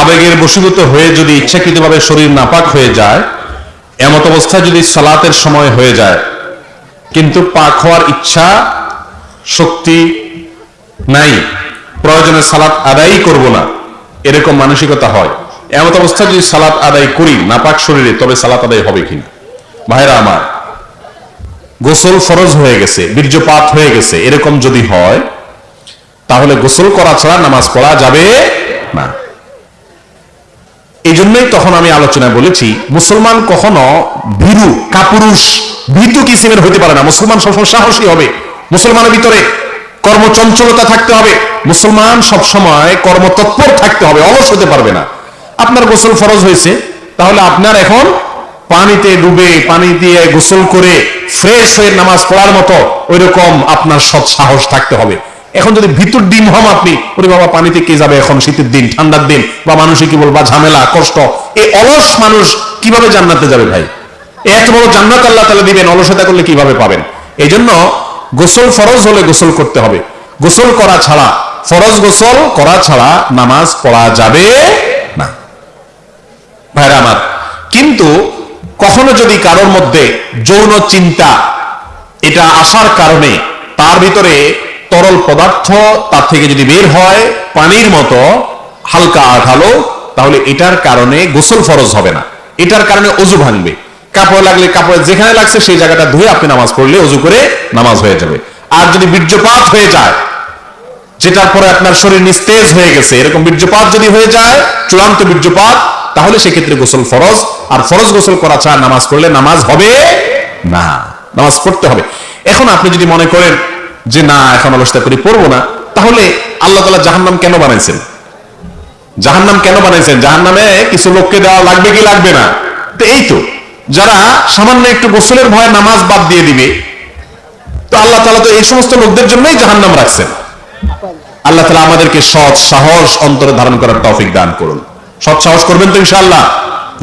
আবেগের বশীভূত হয়ে যদি ইচ্ছাকৃতভাবে শরীর নাপাক হয়ে যায়, এমত অবস্থায় যদি সালাতের সময় হয়ে যায়, কিন্তু পাক হওয়ার ইচ্ছা, শক্তি নাই, প্রয়োজনে সালাত আদায়ই করব না, এরকম মানসিকতা হয়। এমত অবস্থায় যদি সালাত আদায় করি, নাপাক শরীরে, তবে সালাত আদায় হবে কিনা ভাইরা আমার, গোসল ফরজ হয়ে গেছে, বীর্যপাত হয়ে গেছে, এরকম যদি হয়, তাহলে গোসল করা ছাড়া নামাজ পড়া যাবে না। এই জন্যই তখন আমি আলোচনায় বলেছি, মুসলমান কখনো ভীরু, কাপুরুষ, ভীতু কিসিমের হতে পারে না। মুসলমান সবসময় সাহসী হবে, মুসলমানের ভিতরে কর্মচঞ্চলতা থাকতে হবে, মুসলমান সবসময় কর্মতৎপর থাকতে হবে, অলস হতে পারবে না। আপনার গোসল ফরজ হয়েছে, তাহলে আপনার এখন পানিতে ডুবে, পানি দিয়ে গোসল করে, ফ্রেশ হয়ে নামাজ পড়ার মতো ওই রকম আপনার সৎ সাহস থাকতে হবে। এখন যদি ভিতর ডিম হম আপনি, ওরে বাবা, পানিতে কে যাবে এখন শীতের দিন, ঠান্ডার দিন? বা মানুষে কি বলবা ঝামেলা, কষ্ট এই অলস মানুষ কীভাবে জান্নাতে যাবে ভাই? এত বড় জান্নাত আল্লাহ তালা দিবেন, অলসতা করলে কীভাবে পাবেন? এই জন্য গোসল ফরজ হলে গোসল করতে হবে। গোসল করা ছাড়া, ফরজ গোসল করা ছাড়া নামাজ পড়া যাবে না। ভাইরা আমার, কিন্তু কখনো যদি কারোর মধ্যে যৌন চিন্তা, এটা আসার কারণে তার ভিতরে তরল পদার্থ তার থেকে যদি বের হয় পানির মতো, হালকা আঠালো, তাহলে এটার কারণে গোসল ফরজ হবে না। এটার কারণে অজু ভাঙবে। কাপড় লাগলে কাপড় যেখানে লাগছে সেই জায়গাটা ধুয়ে আপনি নামাজ পড়লে অজু করে নামাজ হয়ে যাবে। আর যদি বীর্যপাত হয়ে যায়, যেটার পরে আপনার শরীর নিস্তেজ হয়ে গেছে, এরকম বীর্যপাত যদি হয়ে যায়, চূড়ান্ত বীর্যপাত, তাহলে সেক্ষেত্রে গোসল ফরজ। আর ফরজ গোসল করা ছাড়া নামাজ পড়লে নামাজ হবে না। নামাজ পড়তে হবে। এখন আপনি যদি মনে করেন যে, না, এখন অলসতা করি পড়ব না। তাহলে আল্লাহ তালা জাহান্নাম কেন বানাইছেন? জাহান্নাম কেন বানাইছেন? জাহান্নামে কিছু লোককে দেওয়া লাগবে কি লাগবে না? তো এই তো, যারা সামান্য একটু গোসলের ভয়ে নামাজ বাদ দিয়ে দিবে, তো আল্লাহ তালা তো এই সমস্ত লোকদের জন্যই জাহান্নাম রাখছেন। আল্লাহ তালা আমাদেরকে সৎ সাহস অন্তরে ধারণ করার তৌফিক দান করুন। সৎ সাহস করবেন তো ইনশাআল্লাহ?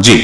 জি।